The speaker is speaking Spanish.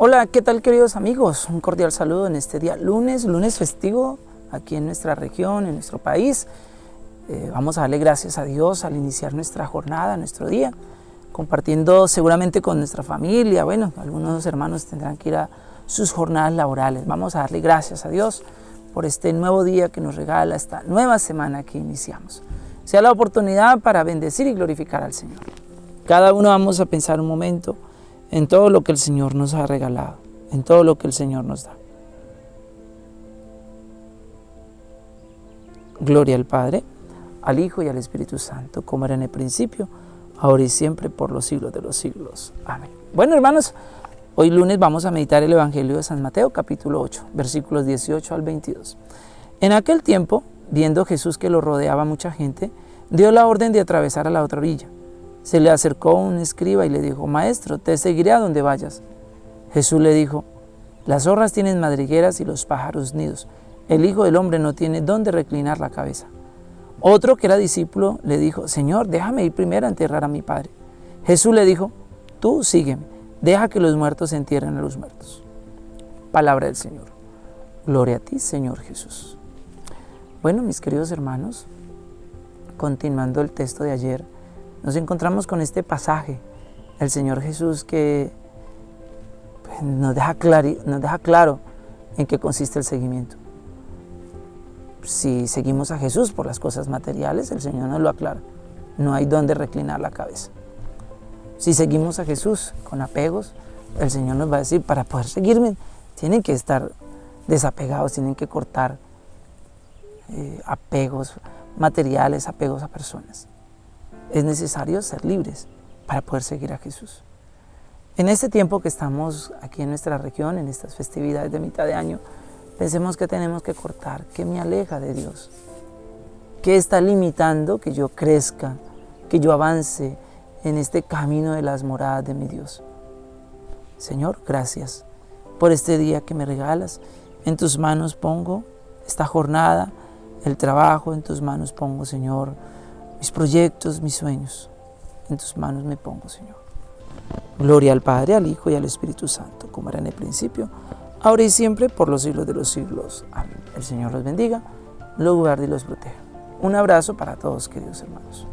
Hola, ¿qué tal queridos amigos? Un cordial saludo en este día lunes, lunes festivo aquí en nuestra región, en nuestro país. Eh, vamos a darle gracias a Dios al iniciar nuestra jornada, nuestro día, compartiendo seguramente con nuestra familia. Bueno, algunos hermanos tendrán que ir a sus jornadas laborales. Vamos a darle gracias a Dios por este nuevo día que nos regala, esta nueva semana que iniciamos. Sea la oportunidad para bendecir y glorificar al Señor. Cada uno vamos a pensar un momento en todo lo que el Señor nos ha regalado, en todo lo que el Señor nos da. Gloria al Padre, al Hijo y al Espíritu Santo, como era en el principio, ahora y siempre, por los siglos de los siglos. Amén. Bueno, hermanos, hoy lunes vamos a meditar el Evangelio de San Mateo, capítulo 8, versículos 18 al 22. En aquel tiempo, viendo Jesús que lo rodeaba mucha gente, dio la orden de atravesar a la otra orilla. Se le acercó un escriba y le dijo, Maestro, te seguiré a donde vayas. Jesús le dijo, Las zorras tienen madrigueras y los pájaros nidos. El Hijo del Hombre no tiene dónde reclinar la cabeza. Otro que era discípulo le dijo, Señor, déjame ir primero a enterrar a mi Padre. Jesús le dijo, Tú sígueme, deja que los muertos entierren a los muertos. Palabra del Señor. Gloria a ti, Señor Jesús. Bueno, mis queridos hermanos, continuando el texto de ayer, nos encontramos con este pasaje, el Señor Jesús que pues, nos, deja claro en qué consiste el seguimiento. Si seguimos a Jesús por las cosas materiales, el Señor nos lo aclara. No hay dónde reclinar la cabeza. Si seguimos a Jesús con apegos, el Señor nos va a decir, para poder seguirme, tienen que estar desapegados, tienen que cortar eh, apegos materiales, apegos a personas es necesario ser libres para poder seguir a Jesús. En este tiempo que estamos aquí en nuestra región, en estas festividades de mitad de año, pensemos que tenemos que cortar, que me aleja de Dios, que está limitando que yo crezca, que yo avance en este camino de las moradas de mi Dios. Señor, gracias por este día que me regalas. En tus manos pongo esta jornada, el trabajo, en tus manos pongo, Señor, mis proyectos, mis sueños. En tus manos me pongo, Señor. Gloria al Padre, al Hijo y al Espíritu Santo, como era en el principio, ahora y siempre, por los siglos de los siglos. Amén. El Señor los bendiga, los guarde y los proteja. Un abrazo para todos, queridos hermanos.